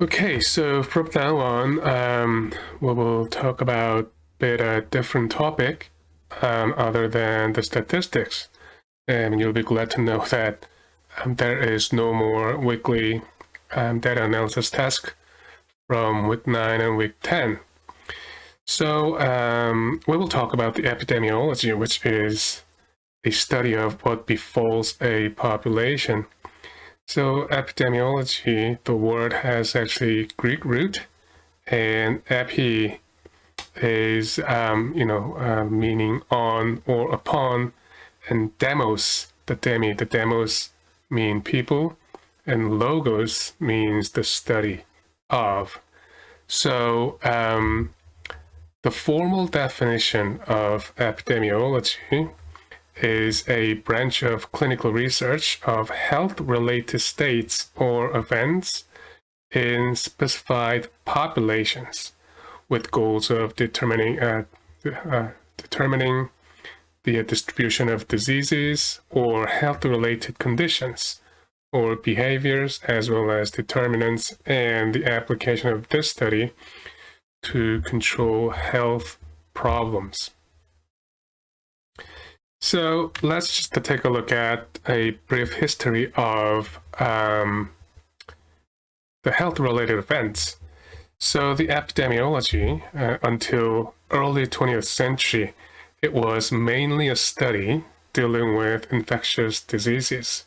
Okay, so from now on, um, we will talk about a bit a different topic um, other than the statistics. And you'll be glad to know that um, there is no more weekly um, data analysis task from week 9 and week 10. So um, we will talk about the epidemiology, which is a study of what befalls a population. So epidemiology, the word has actually Greek root, and epi is, um, you know, uh, meaning on or upon, and demos, the demi, the demos mean people, and logos means the study of. So um, the formal definition of epidemiology is a branch of clinical research of health-related states or events in specified populations with goals of determining uh, uh, determining the distribution of diseases or health-related conditions or behaviors as well as determinants and the application of this study to control health problems. So let's just take a look at a brief history of um, the health-related events. So the epidemiology uh, until early 20th century, it was mainly a study dealing with infectious diseases.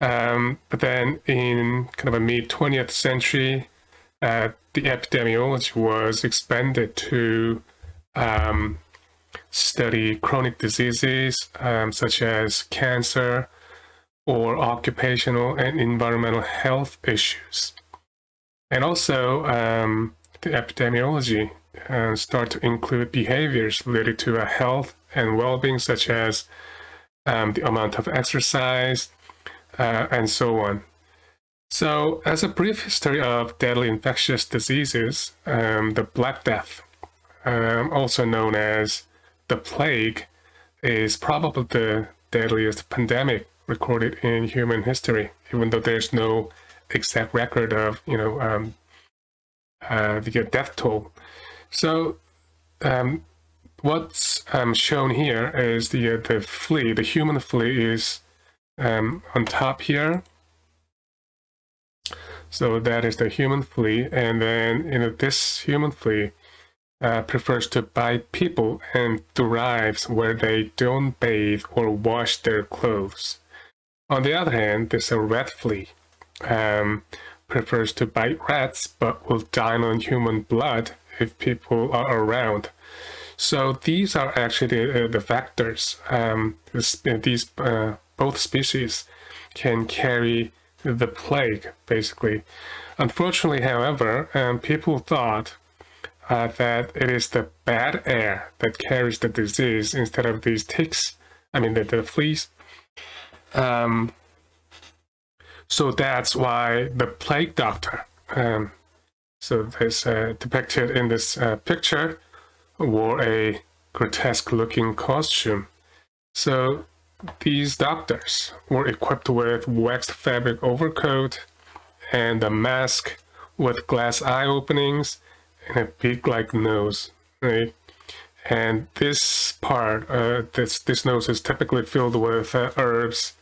Um, but then in kind of a mid 20th century, uh, the epidemiology was expanded to um, study chronic diseases um, such as cancer or occupational and environmental health issues. And also um, the epidemiology uh, start to include behaviors related to health and well-being such as um, the amount of exercise uh, and so on. So as a brief history of deadly infectious diseases, um, the Black Death, um, also known as the plague is probably the deadliest pandemic recorded in human history, even though there's no exact record of, you know, um, uh, the death toll. So um, what's um, shown here is the uh, the flea, the human flea is um, on top here. So that is the human flea, and then you know this human flea uh, prefers to bite people and thrives where they don't bathe or wash their clothes. On the other hand, there's a rat flea. Um, prefers to bite rats but will dine on human blood if people are around. So these are actually the, uh, the factors. Um, these uh, both species can carry the plague, basically. Unfortunately, however, um, people thought uh, that it is the bad air that carries the disease instead of these ticks, I mean the, the fleas. Um, so that's why the plague doctor, um, so this uh, depicted in this uh, picture, wore a grotesque looking costume. So these doctors were equipped with waxed fabric overcoat and a mask with glass eye openings and a big like nose, right? And this part, uh, this, this nose is typically filled with uh, herbs,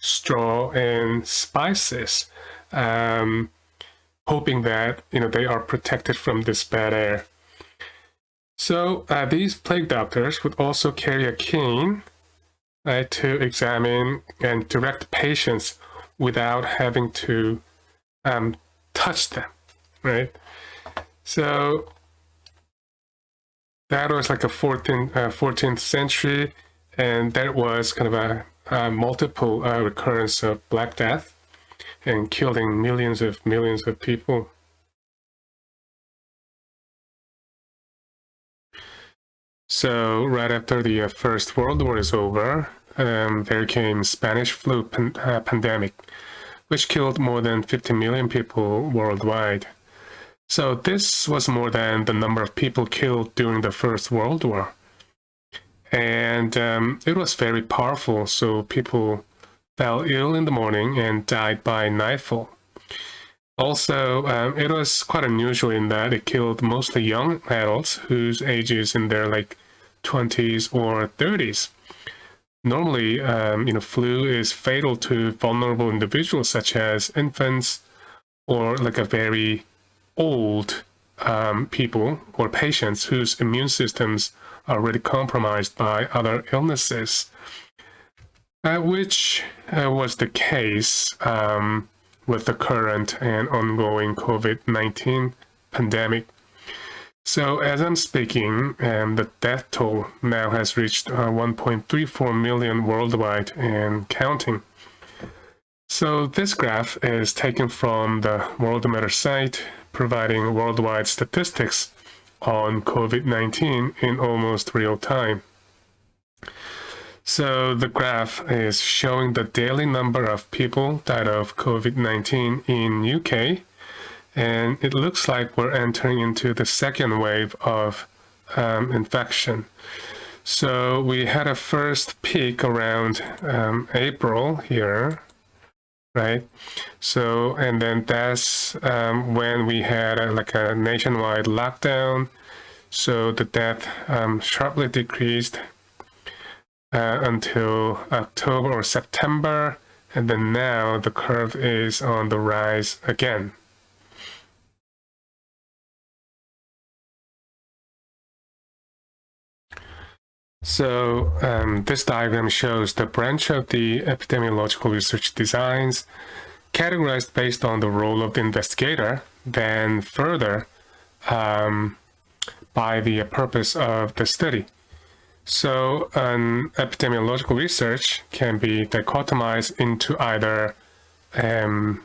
straw, and spices, um, hoping that, you know, they are protected from this bad air. So uh, these plague doctors would also carry a cane right, to examine and direct patients without having to um, touch them, right? So that was like a 14th, uh, 14th century, and that was kind of a, a multiple uh, recurrence of Black Death and killing millions of millions of people. So right after the uh, First World War is over, um, there came Spanish flu pan uh, pandemic, which killed more than 50 million people worldwide. So this was more than the number of people killed during the First World War. And um, it was very powerful, so people fell ill in the morning and died by nightfall. Also, um, it was quite unusual in that it killed mostly young adults whose ages in their like 20s or 30s. Normally, um, you know, flu is fatal to vulnerable individuals such as infants or like a very old um, people or patients whose immune systems are already compromised by other illnesses, uh, which uh, was the case um, with the current and ongoing COVID-19 pandemic. So as I'm speaking, um, the death toll now has reached uh, 1.34 million worldwide and counting. So this graph is taken from the Worldometer site, providing worldwide statistics on COVID-19 in almost real time. So the graph is showing the daily number of people died of COVID-19 in UK and it looks like we're entering into the second wave of um, infection. So we had a first peak around um, April here, right? So, and then that's um, when we had a, like a nationwide lockdown. So the death um, sharply decreased uh, until October or September. And then now the curve is on the rise again. So um, this diagram shows the branch of the epidemiological research designs categorized based on the role of the investigator, then further um, by the purpose of the study. So an epidemiological research can be dichotomized into either um,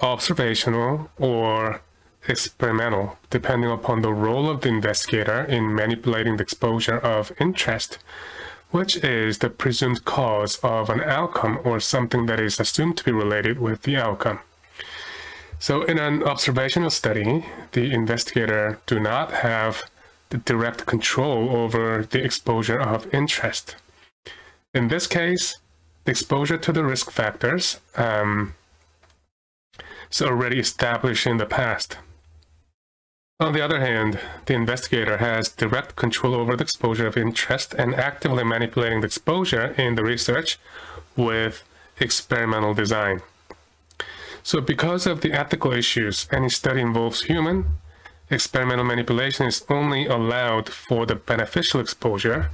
observational or experimental, depending upon the role of the investigator in manipulating the exposure of interest, which is the presumed cause of an outcome or something that is assumed to be related with the outcome. So in an observational study, the investigator do not have the direct control over the exposure of interest. In this case, the exposure to the risk factors um, is already established in the past. On the other hand, the investigator has direct control over the exposure of interest and actively manipulating the exposure in the research with experimental design. So because of the ethical issues, any study involves human, experimental manipulation is only allowed for the beneficial exposure,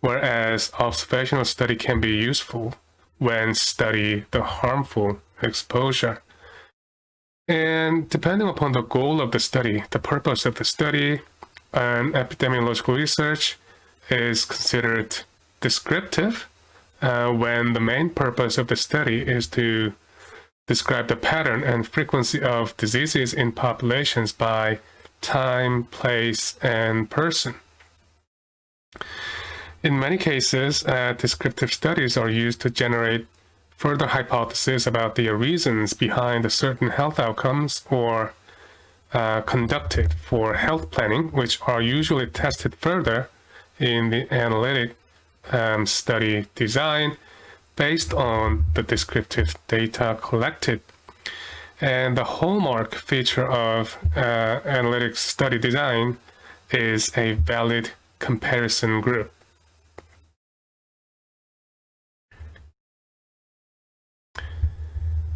whereas observational study can be useful when study the harmful exposure. And depending upon the goal of the study, the purpose of the study, and epidemiological research is considered descriptive uh, when the main purpose of the study is to describe the pattern and frequency of diseases in populations by time, place, and person. In many cases, uh, descriptive studies are used to generate further hypotheses about the reasons behind certain health outcomes or uh, conducted for health planning, which are usually tested further in the analytic um, study design based on the descriptive data collected. And the hallmark feature of uh, analytic study design is a valid comparison group.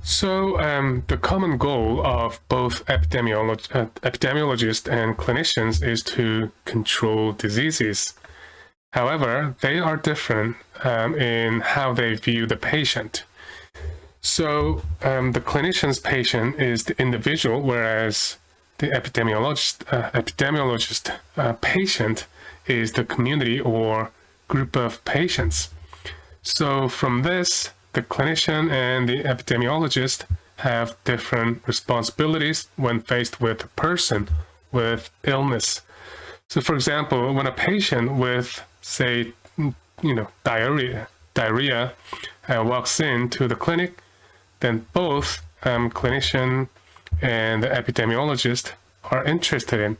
So um, the common goal of both epidemiolog uh, epidemiologists and clinicians is to control diseases. However, they are different um, in how they view the patient. So um, the clinician's patient is the individual, whereas the epidemiologist, uh, epidemiologist uh, patient is the community or group of patients. So from this, the clinician and the epidemiologist have different responsibilities when faced with a person with illness. So for example, when a patient with, say, you know, diarrhea, diarrhea uh, walks into the clinic, then both um, clinician and the epidemiologist are interested in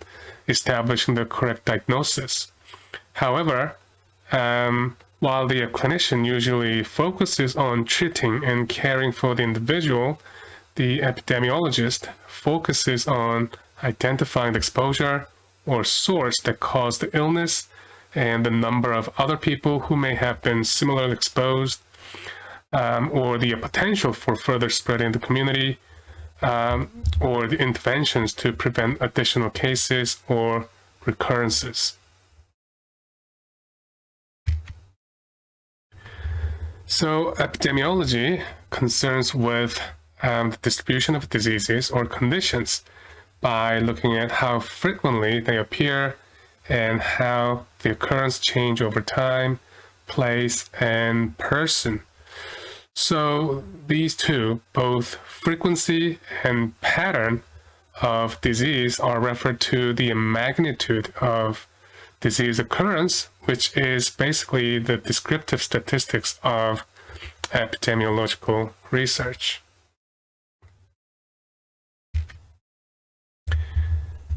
establishing the correct diagnosis. However, um, while the clinician usually focuses on treating and caring for the individual, the epidemiologist focuses on identifying the exposure or source that caused the illness and the number of other people who may have been similarly exposed um, or the potential for further spread in the community um, or the interventions to prevent additional cases or recurrences. So epidemiology concerns with um, the distribution of diseases or conditions by looking at how frequently they appear and how the occurrence change over time, place, and person. So these two, both frequency and pattern of disease are referred to the magnitude of disease occurrence, which is basically the descriptive statistics of epidemiological research.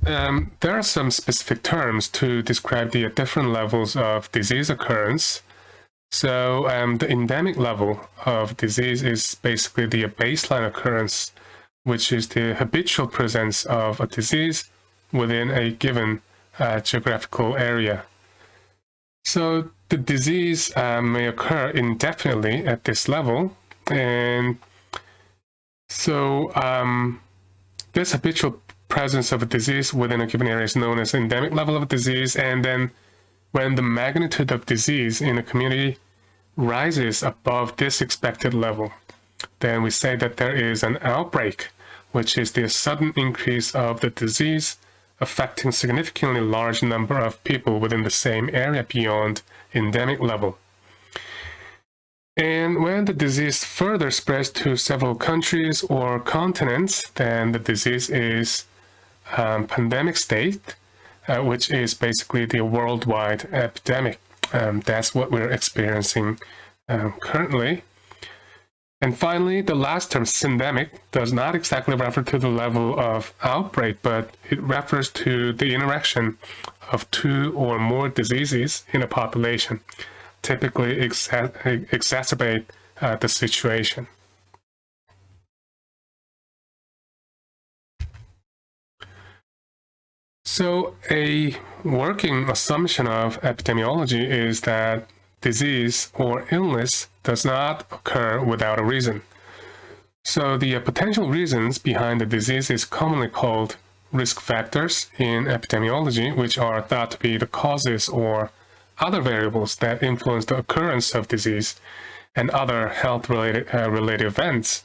Um, there are some specific terms to describe the different levels of disease occurrence. So um, the endemic level of disease is basically the baseline occurrence, which is the habitual presence of a disease within a given uh, geographical area. So the disease uh, may occur indefinitely at this level, and so um, this habitual presence of a disease within a given area is known as endemic level of disease, and then when the magnitude of disease in a community rises above this expected level, then we say that there is an outbreak, which is the sudden increase of the disease affecting significantly large number of people within the same area beyond endemic level. And when the disease further spreads to several countries or continents, then the disease is um, pandemic state, uh, which is basically the worldwide epidemic. Um, that's what we're experiencing um, currently. And finally, the last term, syndemic, does not exactly refer to the level of outbreak, but it refers to the interaction of two or more diseases in a population, typically exa exacerbate uh, the situation. So a working assumption of epidemiology is that disease or illness does not occur without a reason. So the potential reasons behind the disease is commonly called risk factors in epidemiology, which are thought to be the causes or other variables that influence the occurrence of disease and other health-related uh, related events.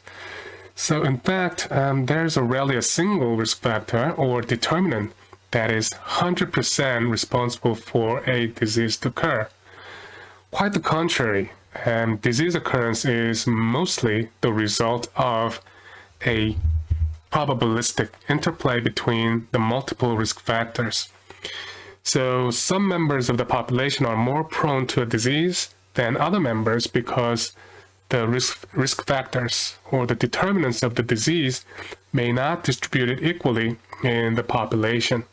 So in fact, um, there's rarely a single risk factor or determinant that is 100% responsible for a disease to occur. Quite the contrary, um, disease occurrence is mostly the result of a probabilistic interplay between the multiple risk factors. So some members of the population are more prone to a disease than other members because the risk, risk factors or the determinants of the disease may not distribute it equally in the population.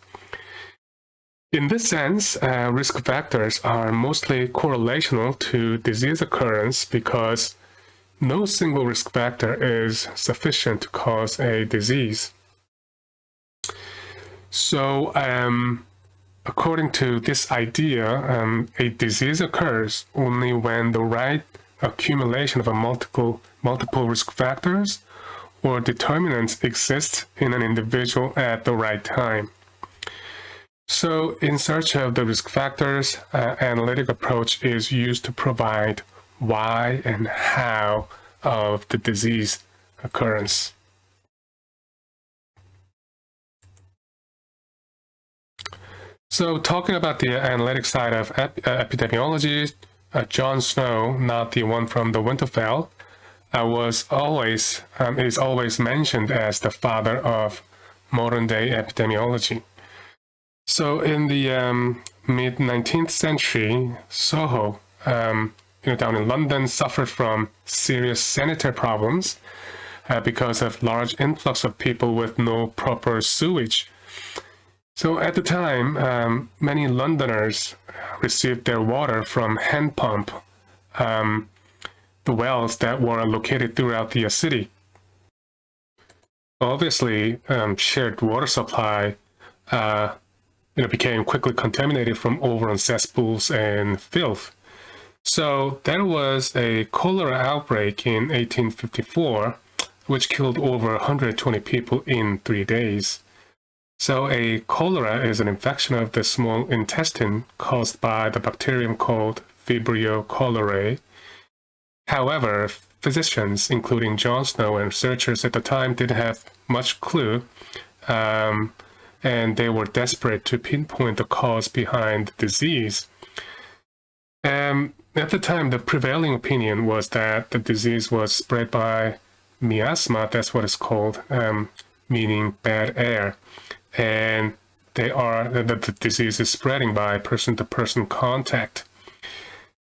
In this sense, uh, risk factors are mostly correlational to disease occurrence because no single risk factor is sufficient to cause a disease. So, um, according to this idea, um, a disease occurs only when the right accumulation of a multiple, multiple risk factors or determinants exist in an individual at the right time. So in search of the risk factors, uh, analytic approach is used to provide why and how of the disease occurrence. So talking about the analytic side of ep uh, epidemiology, uh, John Snow, not the one from the Winterfell, uh, was always um, is always mentioned as the father of modern day epidemiology. So in the um, mid 19th century, Soho, um, you know, down in London, suffered from serious sanitary problems uh, because of large influx of people with no proper sewage. So at the time, um, many Londoners received their water from hand pump, um, the wells that were located throughout the city. obviously um, shared water supply uh, you know, became quickly contaminated from overrun cesspools and filth. So there was a cholera outbreak in 1854, which killed over 120 people in three days. So a cholera is an infection of the small intestine caused by the bacterium called Vibrio cholerae. However, physicians, including John Snow and researchers at the time, didn't have much clue, um, and they were desperate to pinpoint the cause behind the disease. Um, at the time, the prevailing opinion was that the disease was spread by miasma, that's what it's called, um, meaning bad air. And they are that the disease is spreading by person-to-person -person contact.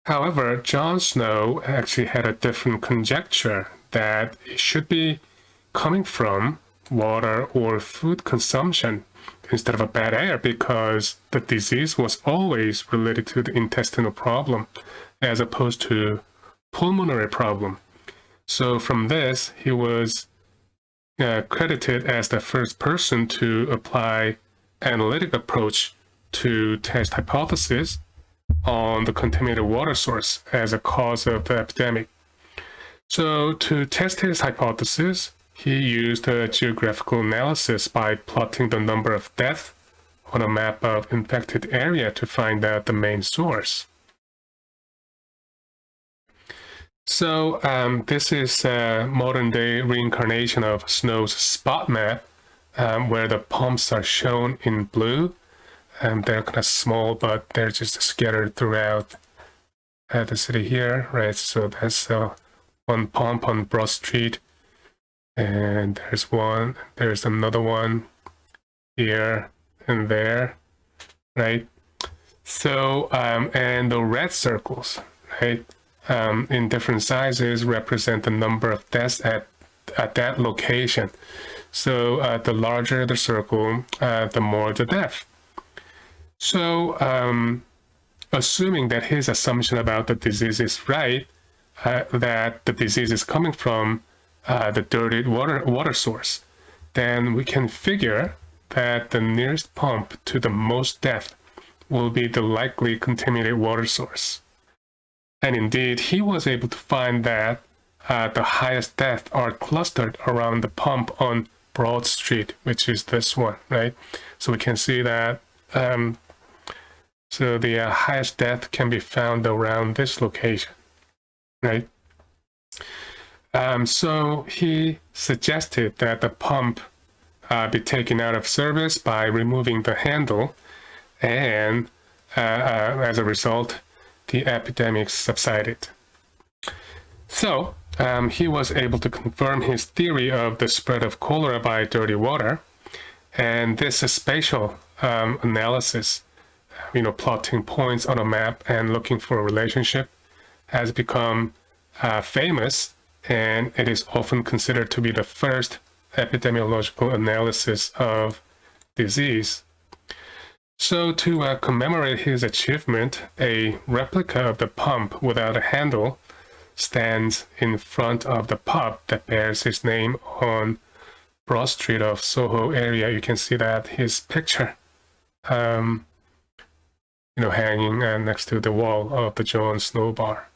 However, John Snow actually had a different conjecture that it should be coming from water or food consumption instead of a bad air because the disease was always related to the intestinal problem as opposed to pulmonary problem. So from this, he was uh, credited as the first person to apply analytic approach to test hypothesis on the contaminated water source as a cause of the epidemic. So to test his hypothesis, he used a geographical analysis by plotting the number of deaths on a map of infected area to find out the main source. So um, this is a modern day reincarnation of Snow's spot map um, where the pumps are shown in blue. Um, they're kind of small, but they're just scattered throughout uh, the city here, right? So that's uh, one pump on Broad Street. And there's one, there's another one here and there, right? So, um, and the red circles, right? um, in different sizes represent the number of deaths at, at that location. So uh, the larger the circle, uh, the more the death. So um, assuming that his assumption about the disease is right, uh, that the disease is coming from uh, the dirty water, water source, then we can figure that the nearest pump to the most death will be the likely contaminated water source. And indeed, he was able to find that uh, the highest deaths are clustered around the pump on Broad Street, which is this one, right? So we can see that um, so the uh, highest death can be found around this location, right? Um, so he suggested that the pump uh, be taken out of service by removing the handle and uh, uh as a result, the epidemic subsided. So um, he was able to confirm his theory of the spread of cholera by dirty water. And this spatial um, analysis, you know, plotting points on a map and looking for a relationship has become uh, famous and it is often considered to be the first epidemiological analysis of disease. So to uh, commemorate his achievement, a replica of the pump without a handle stands in front of the pub that bears his name on Broad Street of Soho area. You can see that his picture, um, you know, hanging uh, next to the wall of the John Snow Bar.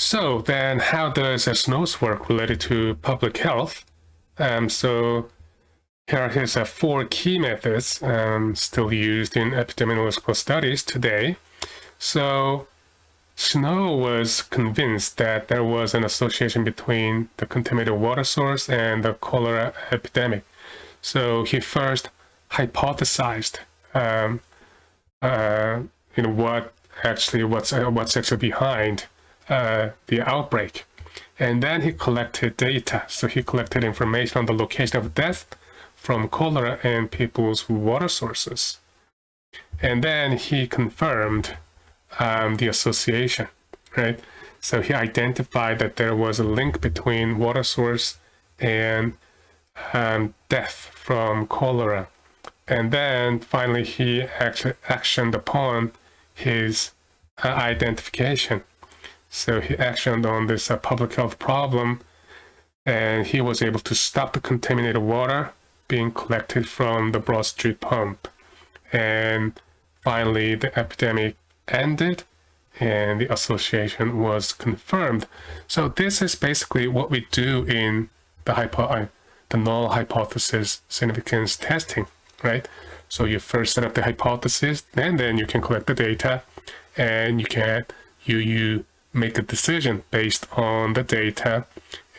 So then how does a SNOWS work related to public health? Um, so here his uh, four key methods um, still used in epidemiological studies today. So Snow was convinced that there was an association between the contaminated water source and the cholera epidemic. So he first hypothesized, um, uh, you know, what actually what's uh, what's actually behind uh, the outbreak. And then he collected data. So he collected information on the location of death from cholera and people's water sources. And then he confirmed um, the association, right? So he identified that there was a link between water source and um, death from cholera. And then finally he actually actioned upon his uh, identification So he actioned on this uh, public health problem and he was able to stop the contaminated water being collected from the Broad Street pump. And finally, the epidemic ended and the association was confirmed. So this is basically what we do in the hypo uh, the null hypothesis significance testing, right? So you first set up the hypothesis and then you can collect the data and you can you you make a decision based on the data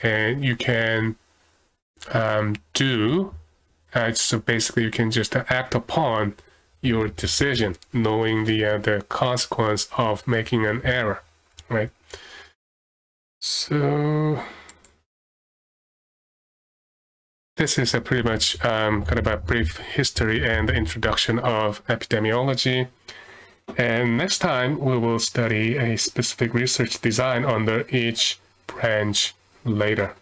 and you can um, do uh, so basically you can just act upon your decision knowing the uh, the consequence of making an error right? So this is a pretty much um, kind of a brief history and introduction of epidemiology and next time we will study a specific research design under each branch later.